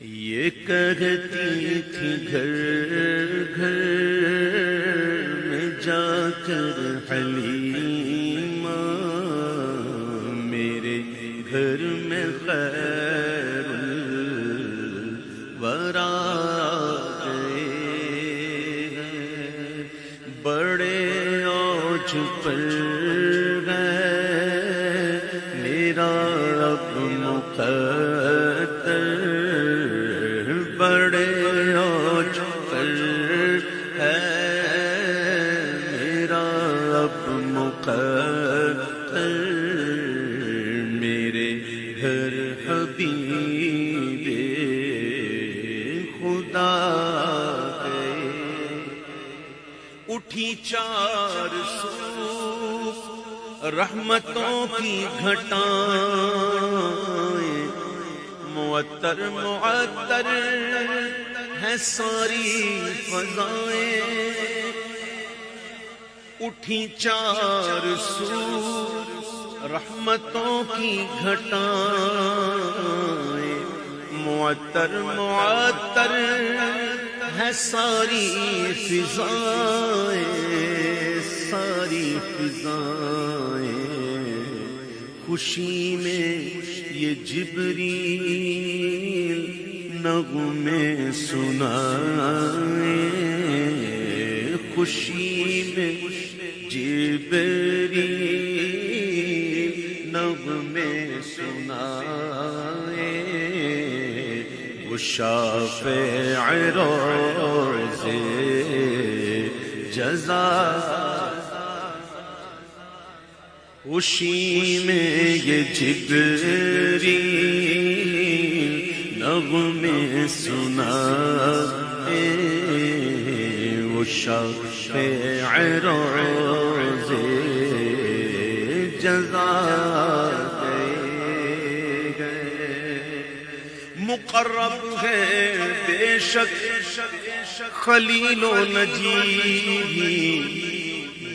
ये कहती थी घर घर में जाकर हलीमा मेरे घर में खैर मेरे घर हबीबे, खुदा उठी चार सू रहमतों की घटाएँ। मुअत्तर मुअत्तर है सारी फजाएँ। उठी चार सू रहमतों की घटाएँ। मुअत्तर मुअत्तर है सारी फिजाएँ सारी फिजाएँ। खुशी में ये जिबरील नगमे सुनाए। खुशी में जिबरील नगमे सुनाए, वो शाफे रोज़े जजा। खुशी में ये जिबरी नगमे सुना शफ़े रोज़े जजा मुकर्रब है बेशक, खलीलो नजीबी,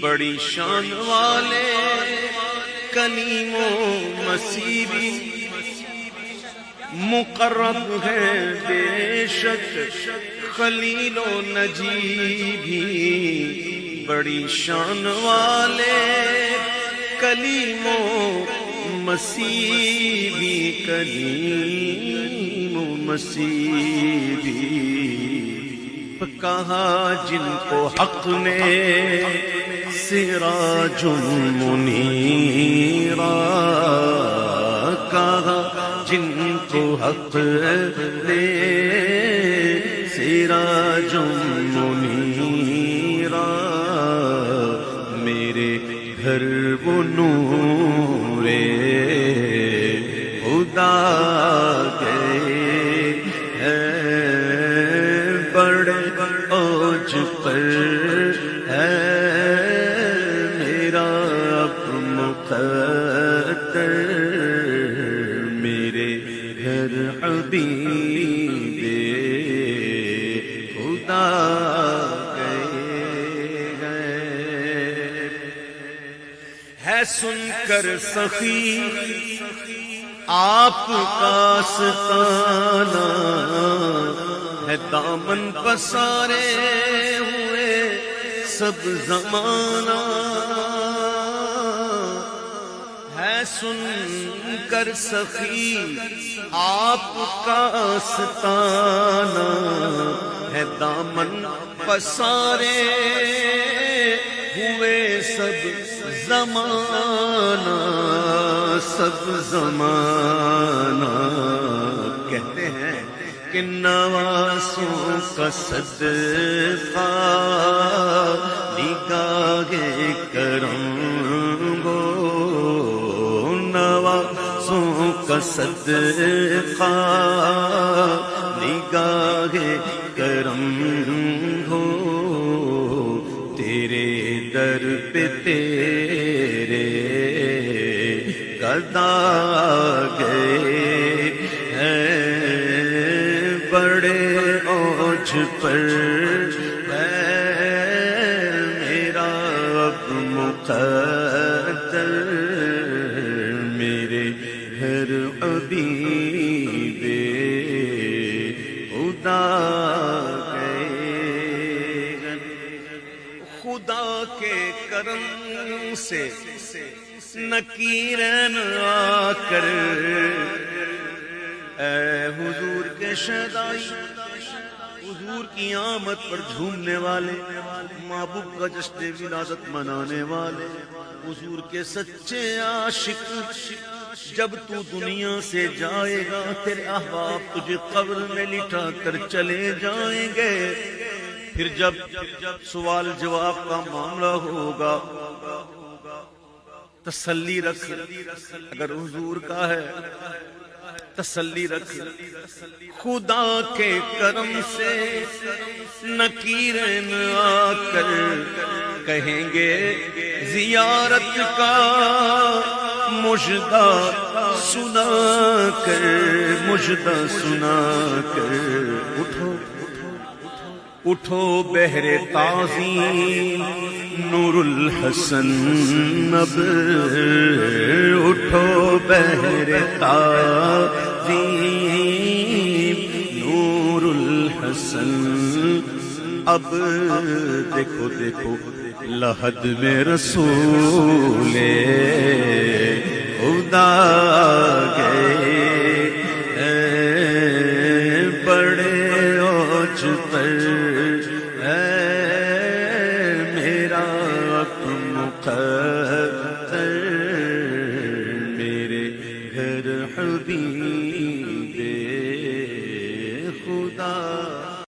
बड़ी शान वाले कलीमो मसीबी। मुकर्रब है बेशक खलीलो नजीबी, बड़ी शान वाले कलीमो मसीबी कलीमो मसीबी। कहा जिनको हक ने सिराजुल मुनीरा, कहा जिनको हक ने सिराजुल मुनीरा मेरे घर वो नूरे। खुदा गए हैं, बड़े ओज पर है। मेरा अब मुकद्दर मेरे घर हबीबे है सुनकर सखी। आपका सताना है दामन पसारे हुए सब जमाना। है सुनकर सखी, आपका सताना है दामन पसारे हुए सब जमाना, सब जमाना। कहते हैं कि नवासों का सदका, निगाहे करंगो। नवासों का सदका, निगाहे करम हो तेरे दर पे तेरे कदा गए हैं। बड़े ओझ पर मेरा अब मेरे घर अबीबे खुदा के करम से नकीरन आकर। ए हुजूर के शदाई हुजूर की आमद पर झूमने वाले, महबूब का जश्न विरासत मनाने वाले, हुजूर के सच्चे आशिक, जब तू दुनिया से जाएगा, तेरे अहबाब तुझे कब्र में लिटा कर चले जाएँगे। फिर जब सवाल जवाब का मामला होगा, तसल्ली रख, अगर हुजूर का है, तसल्ली रख, खुदा के करम से नकीरन आकर कहेंगे, जियारत का मुजदा सुना कर मुजदा सुना कर उठो। उठो बहरे ताजी नूरुल हसन अब उठो बहरे ताजी नूरुल हसन अब। देखो देखो, लहद में रसूले खुदा